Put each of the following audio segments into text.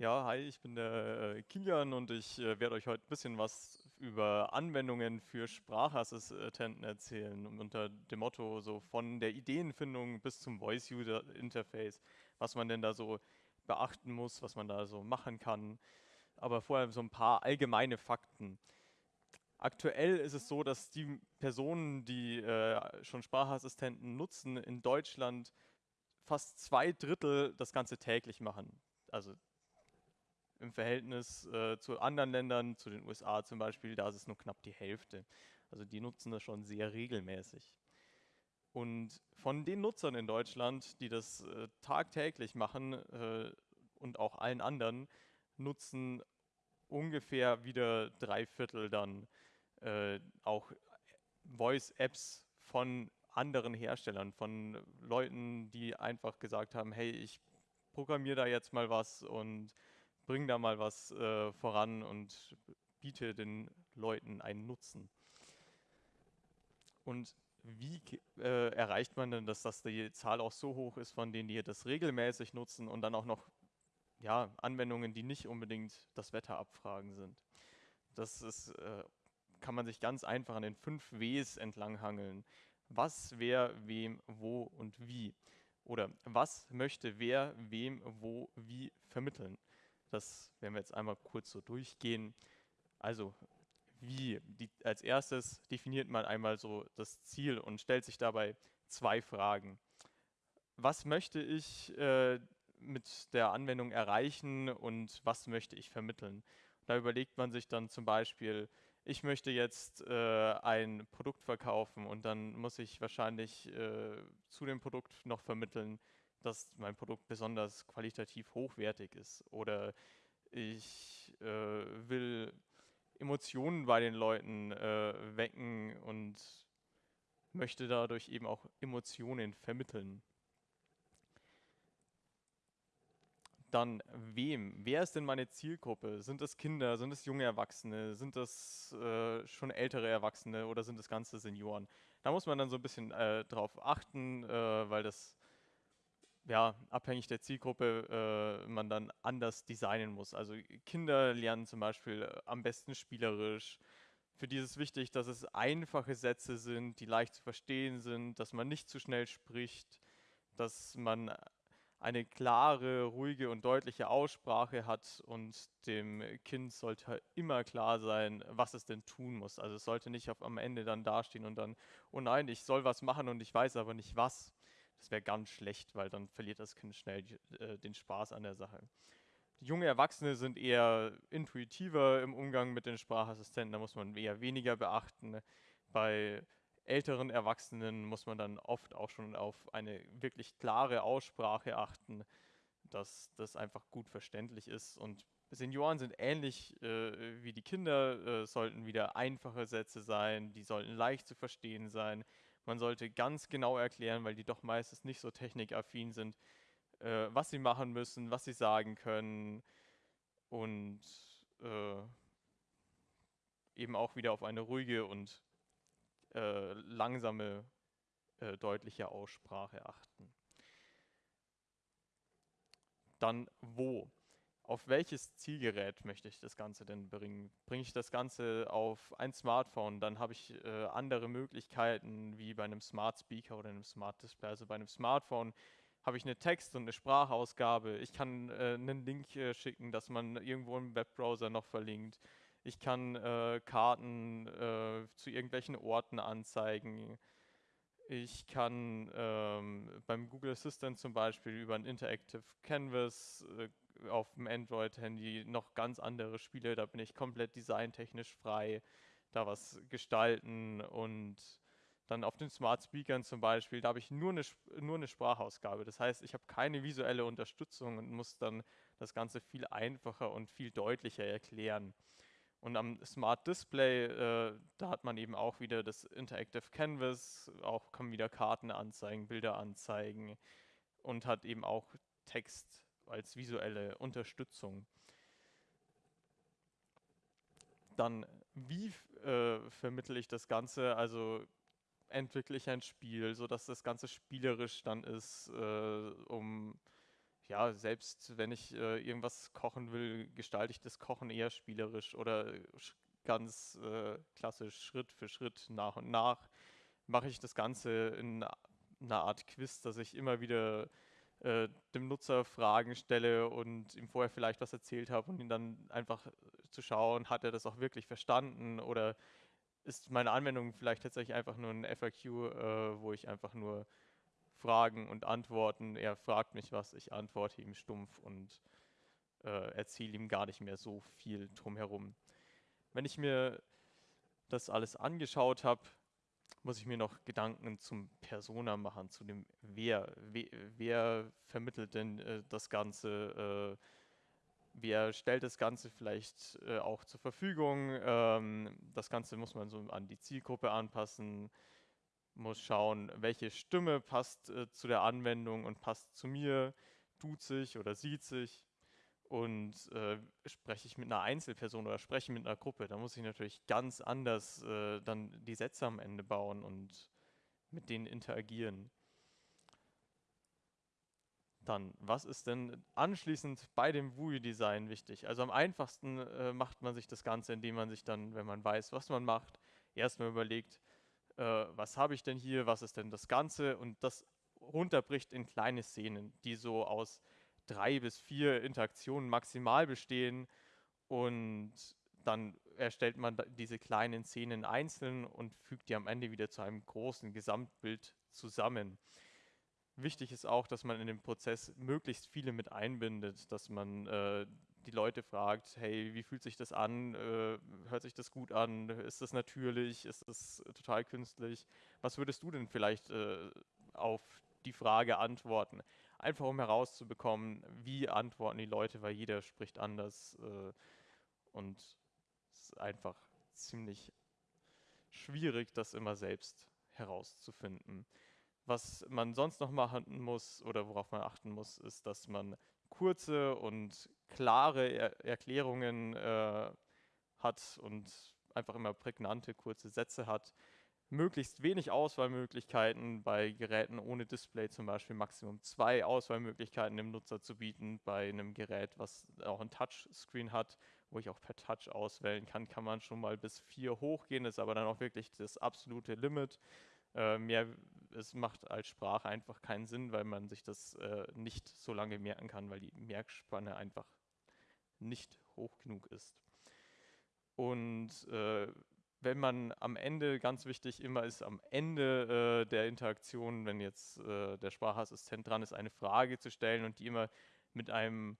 Ja, hi, ich bin der äh, Kilian und ich äh, werde euch heute ein bisschen was über Anwendungen für Sprachassistenten erzählen, unter dem Motto so von der Ideenfindung bis zum Voice-User-Interface, was man denn da so beachten muss, was man da so machen kann. Aber vorher so ein paar allgemeine Fakten. Aktuell ist es so, dass die Personen, die äh, schon Sprachassistenten nutzen, in Deutschland fast zwei Drittel das Ganze täglich machen. Also im Verhältnis äh, zu anderen Ländern, zu den USA zum Beispiel, da ist es nur knapp die Hälfte. Also die nutzen das schon sehr regelmäßig. Und von den Nutzern in Deutschland, die das äh, tagtäglich machen äh, und auch allen anderen, nutzen ungefähr wieder drei Viertel dann äh, auch Voice-Apps von anderen Herstellern, von Leuten, die einfach gesagt haben, hey, ich programmiere da jetzt mal was und bring da mal was äh, voran und biete den Leuten einen Nutzen. Und wie äh, erreicht man denn, dass das die Zahl auch so hoch ist, von denen die das regelmäßig nutzen und dann auch noch ja, Anwendungen, die nicht unbedingt das Wetter abfragen sind? Das ist, äh, kann man sich ganz einfach an den fünf Ws entlanghangeln. Was, wer, wem, wo und wie. Oder was möchte wer, wem, wo, wie vermitteln. Das werden wir jetzt einmal kurz so durchgehen. Also wie? Die, als erstes definiert man einmal so das Ziel und stellt sich dabei zwei Fragen. Was möchte ich äh, mit der Anwendung erreichen und was möchte ich vermitteln? Da überlegt man sich dann zum Beispiel, ich möchte jetzt äh, ein Produkt verkaufen und dann muss ich wahrscheinlich äh, zu dem Produkt noch vermitteln, dass mein Produkt besonders qualitativ hochwertig ist. Oder ich äh, will Emotionen bei den Leuten äh, wecken und möchte dadurch eben auch Emotionen vermitteln. Dann wem? Wer ist denn meine Zielgruppe? Sind das Kinder? Sind es junge Erwachsene? Sind das äh, schon ältere Erwachsene oder sind das ganze Senioren? Da muss man dann so ein bisschen äh, drauf achten, äh, weil das ja, abhängig der Zielgruppe äh, man dann anders designen muss. Also Kinder lernen zum Beispiel äh, am besten spielerisch. Für die ist es wichtig, dass es einfache Sätze sind, die leicht zu verstehen sind, dass man nicht zu schnell spricht, dass man eine klare, ruhige und deutliche Aussprache hat und dem Kind sollte immer klar sein, was es denn tun muss. Also es sollte nicht auf, am Ende dann dastehen und dann, oh nein, ich soll was machen und ich weiß aber nicht was. Das wäre ganz schlecht, weil dann verliert das Kind schnell äh, den Spaß an der Sache. Die junge Erwachsene sind eher intuitiver im Umgang mit den Sprachassistenten, da muss man eher weniger beachten. Bei älteren Erwachsenen muss man dann oft auch schon auf eine wirklich klare Aussprache achten, dass das einfach gut verständlich ist. Und Senioren sind ähnlich äh, wie die Kinder, äh, sollten wieder einfache Sätze sein, die sollten leicht zu verstehen sein. Man sollte ganz genau erklären, weil die doch meistens nicht so technikaffin sind, äh, was sie machen müssen, was sie sagen können und äh, eben auch wieder auf eine ruhige und äh, langsame, äh, deutliche Aussprache achten. Dann wo? Auf welches Zielgerät möchte ich das Ganze denn bringen? Bringe ich das Ganze auf ein Smartphone, dann habe ich äh, andere Möglichkeiten wie bei einem Smart Speaker oder einem Smart Display. Also bei einem Smartphone habe ich eine Text- und eine Sprachausgabe. Ich kann äh, einen Link äh, schicken, dass man irgendwo im Webbrowser noch verlinkt. Ich kann äh, Karten äh, zu irgendwelchen Orten anzeigen. Ich kann ähm, beim Google Assistant zum Beispiel über ein Interactive Canvas äh, auf dem Android-Handy noch ganz andere Spiele. Da bin ich komplett designtechnisch frei, da was gestalten und dann auf den Smart Speakern zum Beispiel, da habe ich nur eine, nur eine Sprachausgabe. Das heißt, ich habe keine visuelle Unterstützung und muss dann das Ganze viel einfacher und viel deutlicher erklären. Und am Smart Display, äh, da hat man eben auch wieder das Interactive Canvas, auch kann wieder Karten anzeigen, Bilder anzeigen und hat eben auch Text als visuelle Unterstützung. Dann, wie äh, vermittle ich das Ganze? Also entwickle ich ein Spiel, sodass das Ganze spielerisch dann ist, äh, um ja, selbst wenn ich äh, irgendwas kochen will, gestalte ich das Kochen eher spielerisch oder ganz äh, klassisch Schritt für Schritt nach und nach mache ich das Ganze in einer Art Quiz, dass ich immer wieder äh, dem Nutzer Fragen stelle und ihm vorher vielleicht was erzählt habe und ihn dann einfach zu schauen, hat er das auch wirklich verstanden oder ist meine Anwendung vielleicht tatsächlich einfach nur ein FAQ, äh, wo ich einfach nur Fragen und Antworten, er fragt mich was, ich antworte ihm stumpf und äh, erzähle ihm gar nicht mehr so viel drumherum. Wenn ich mir das alles angeschaut habe, muss ich mir noch Gedanken zum Persona machen, zu dem Wer. Wer, wer vermittelt denn äh, das Ganze? Äh, wer stellt das Ganze vielleicht äh, auch zur Verfügung? Ähm, das Ganze muss man so an die Zielgruppe anpassen, muss schauen, welche Stimme passt äh, zu der Anwendung und passt zu mir, tut sich oder sieht sich. Und äh, spreche ich mit einer Einzelperson oder spreche mit einer Gruppe, da muss ich natürlich ganz anders äh, dann die Sätze am Ende bauen und mit denen interagieren. Dann, was ist denn anschließend bei dem WUI-Design wichtig? Also am einfachsten äh, macht man sich das Ganze, indem man sich dann, wenn man weiß, was man macht, erstmal überlegt, äh, was habe ich denn hier, was ist denn das Ganze und das runterbricht in kleine Szenen, die so aus drei bis vier Interaktionen maximal bestehen und dann erstellt man diese kleinen Szenen einzeln und fügt die am Ende wieder zu einem großen Gesamtbild zusammen. Wichtig ist auch, dass man in dem Prozess möglichst viele mit einbindet, dass man äh, die Leute fragt, hey, wie fühlt sich das an? Äh, hört sich das gut an? Ist das natürlich? Ist das total künstlich? Was würdest du denn vielleicht äh, auf die Frage antworten? Einfach um herauszubekommen, wie antworten die Leute, weil jeder spricht anders äh, und es ist einfach ziemlich schwierig, das immer selbst herauszufinden. Was man sonst noch machen muss oder worauf man achten muss, ist, dass man kurze und klare er Erklärungen äh, hat und einfach immer prägnante, kurze Sätze hat möglichst wenig Auswahlmöglichkeiten bei Geräten ohne Display, zum Beispiel Maximum zwei Auswahlmöglichkeiten dem Nutzer zu bieten. Bei einem Gerät, was auch ein Touchscreen hat, wo ich auch per Touch auswählen kann, kann man schon mal bis vier hochgehen, ist aber dann auch wirklich das absolute Limit. Äh, mehr, es macht als Sprache einfach keinen Sinn, weil man sich das äh, nicht so lange merken kann, weil die Merkspanne einfach nicht hoch genug ist. Und äh, wenn man am Ende, ganz wichtig immer ist, am Ende äh, der Interaktion, wenn jetzt äh, der Sprachassistent dran ist, eine Frage zu stellen und die immer mit einem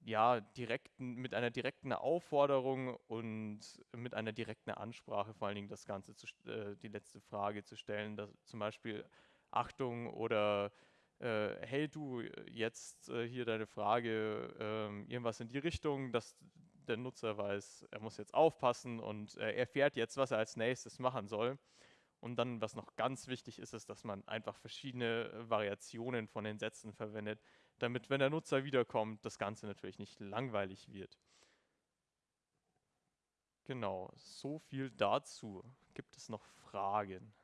ja, direkten, mit einer direkten Aufforderung und mit einer direkten Ansprache vor allen Dingen das Ganze, zu, äh, die letzte Frage zu stellen, dass zum Beispiel Achtung oder äh, hey du, jetzt äh, hier deine Frage, ähm, irgendwas in die Richtung, dass der Nutzer weiß, er muss jetzt aufpassen und äh, erfährt jetzt, was er als nächstes machen soll. Und dann, was noch ganz wichtig ist, ist, dass man einfach verschiedene Variationen von den Sätzen verwendet, damit, wenn der Nutzer wiederkommt, das Ganze natürlich nicht langweilig wird. Genau, so viel dazu. Gibt es noch Fragen?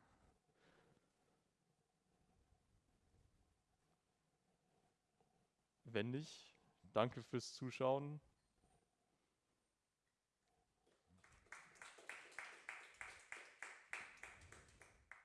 Wenn nicht, danke fürs Zuschauen